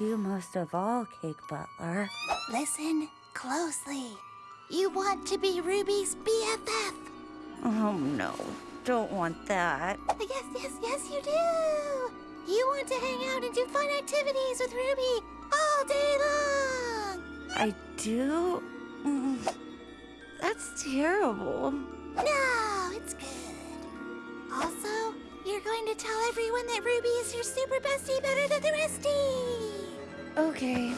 Love you most of all, Cake Butler. Listen closely. You want to be Ruby's BFF. Oh no, don't want that. Yes, yes, yes, you do. You want to hang out and do fun activities with Ruby all day long. I do? Mm, That's terrible. No, it's good. Also, you're going to tell everyone that Ruby is your super bestie better than the restie. Okay,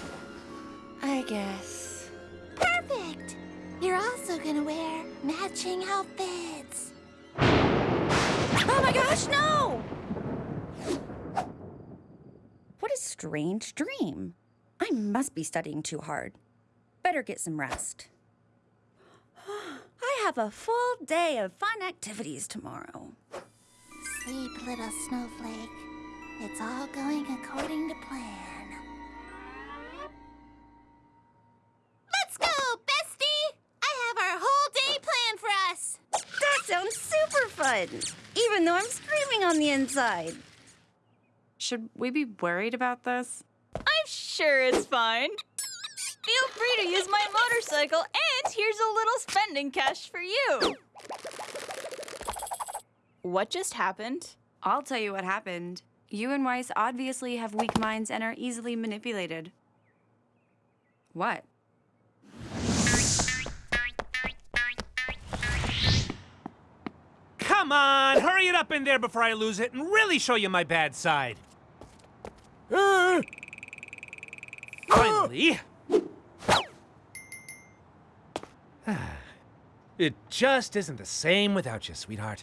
I guess. Perfect. You're also gonna wear matching outfits. Oh my gosh, no! What a strange dream. I must be studying too hard. Better get some rest. I have a full day of fun activities tomorrow. Sleep, little snowflake. It's all going according to plan. Even though I'm screaming on the inside. Should we be worried about this? I'm sure it's fine. Feel free to use my motorcycle, and here's a little spending cash for you. What just happened? I'll tell you what happened. You and Weiss obviously have weak minds and are easily manipulated. What? Come on, hurry it up in there before I lose it and really show you my bad side. Uh, finally. it just isn't the same without you, sweetheart.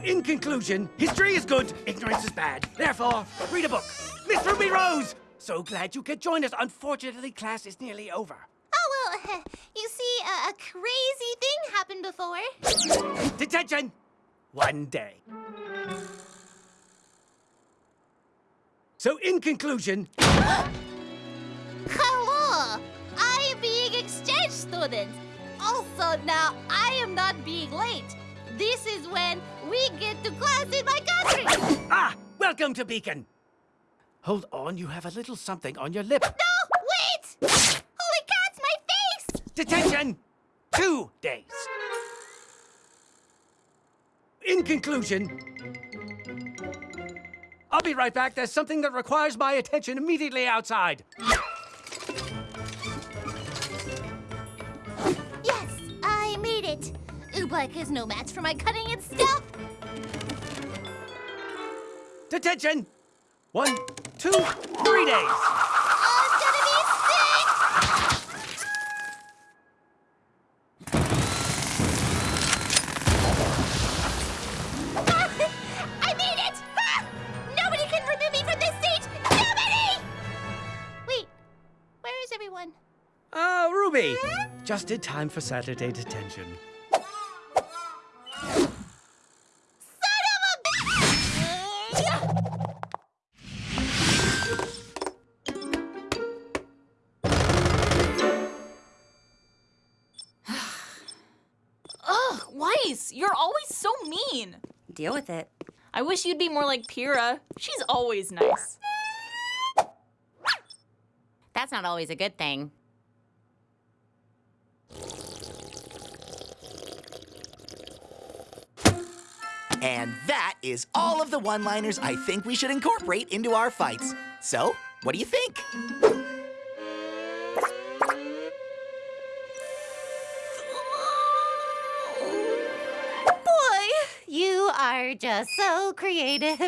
So, in conclusion, history is good, ignorance is bad. Therefore, read a book. Miss Ruby Rose! So glad you could join us. Unfortunately, class is nearly over. Oh, well, you see, a, a crazy thing happened before. Detention! One day. So, in conclusion, Hello! I am being exchange student. Also, now I am not being late. This is when we get to class in my country. ah, welcome to Beacon. Hold on, you have a little something on your lip. No, wait! Holy cats, my face! Detention! Two days. In conclusion, I'll be right back. There's something that requires my attention immediately outside. Oobleck is no match for my cutting and stuff. Detention! One, two, three days. I'm gonna be sick! I made it! Nobody can remove me from this seat! Nobody! Wait, where is everyone? Ah, Ruby. Just in time for Saturday detention. Mean. Deal with it. I wish you'd be more like Pyrrha. She's always nice. That's not always a good thing. And that is all of the one liners I think we should incorporate into our fights. So, what do you think? Are just so creative.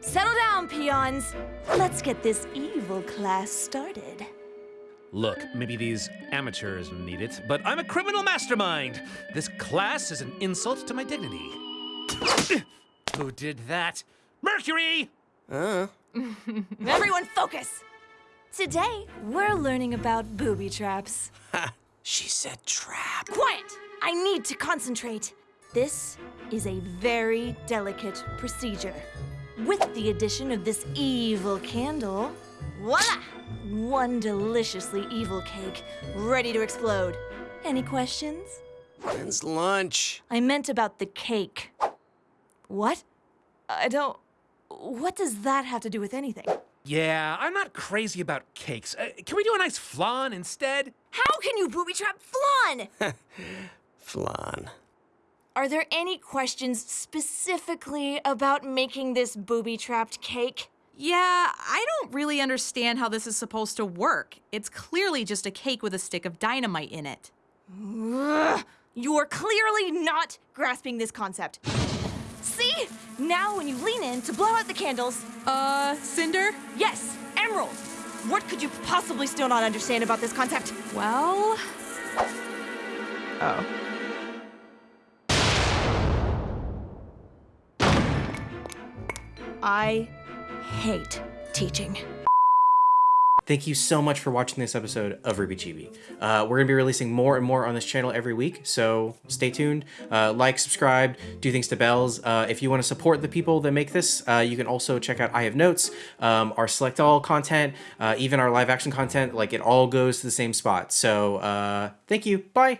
Settle down, peons. Let's get this evil class started. Look, maybe these amateurs need it, but I'm a criminal mastermind. This class is an insult to my dignity. Who did that? Mercury! Uh-huh. Everyone focus! Today, we're learning about booby traps. She said trap. Quiet! I need to concentrate. This is a very delicate procedure. With the addition of this evil candle, voila! One deliciously evil cake, ready to explode. Any questions? When's lunch? I meant about the cake. What? I don't. What does that have to do with anything? Yeah, I'm not crazy about cakes. Uh, can we do a nice flan instead? How can you booby trap flan? Flan. Are there any questions specifically about making this booby trapped cake? Yeah, I don't really understand how this is supposed to work. It's clearly just a cake with a stick of dynamite in it. You're clearly not grasping this concept. See? Now, when you lean in to blow out the candles, Uh, Cinder? yes, Emerald! What could you possibly still not understand about this concept? Well. Oh. I hate teaching. Thank you so much for watching this episode of RWBY Chibi. Uh, we're going to be releasing more and more on this channel every week, so stay tuned. Uh, like, subscribe, do things to bells. Uh, if you want to support the people that make this, uh, you can also check out I Have Notes, um, our Select All content, uh, even our live action content. Like, it all goes to the same spot. So, uh, thank you. Bye.